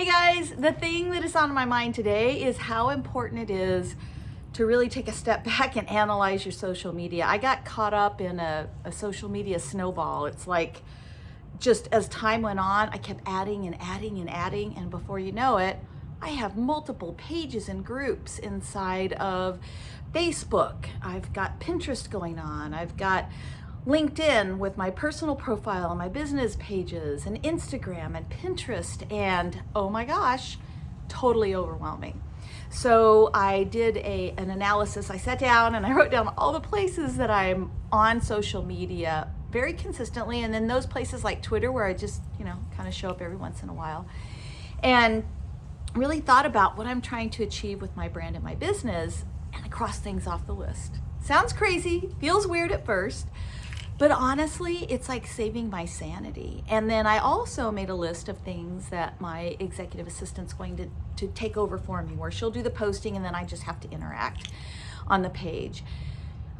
Hey guys, the thing that is on my mind today is how important it is to really take a step back and analyze your social media. I got caught up in a, a, social media snowball. It's like just as time went on, I kept adding and adding and adding, and before you know it, I have multiple pages and groups inside of Facebook. I've got Pinterest going on. I've got LinkedIn with my personal profile and my business pages and Instagram and Pinterest and oh my gosh, totally overwhelming. So I did a, an analysis. I sat down and I wrote down all the places that I'm on social media very consistently and then those places like Twitter where I just, you know, kind of show up every once in a while. And really thought about what I'm trying to achieve with my brand and my business and I crossed things off the list. Sounds crazy, feels weird at first, but honestly, it's like saving my sanity. And then I also made a list of things that my executive assistant's going to, to take over for me, where she'll do the posting and then I just have to interact on the page.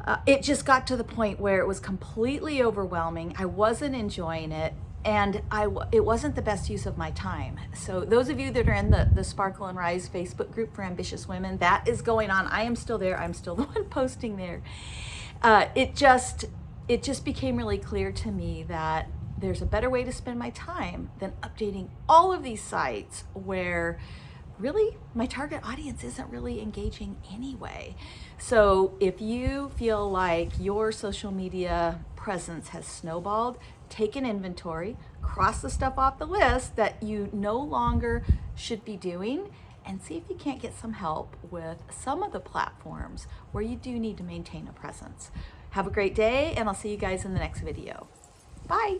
Uh, it just got to the point where it was completely overwhelming. I wasn't enjoying it and I, it wasn't the best use of my time. So those of you that are in the, the Sparkle and Rise Facebook group for ambitious women, that is going on. I am still there. I'm still the one posting there. Uh, it just, it just became really clear to me that there's a better way to spend my time than updating all of these sites where really my target audience isn't really engaging anyway. So if you feel like your social media presence has snowballed, take an inventory, cross the stuff off the list that you no longer should be doing and see if you can't get some help with some of the platforms where you do need to maintain a presence. Have a great day and I'll see you guys in the next video. Bye.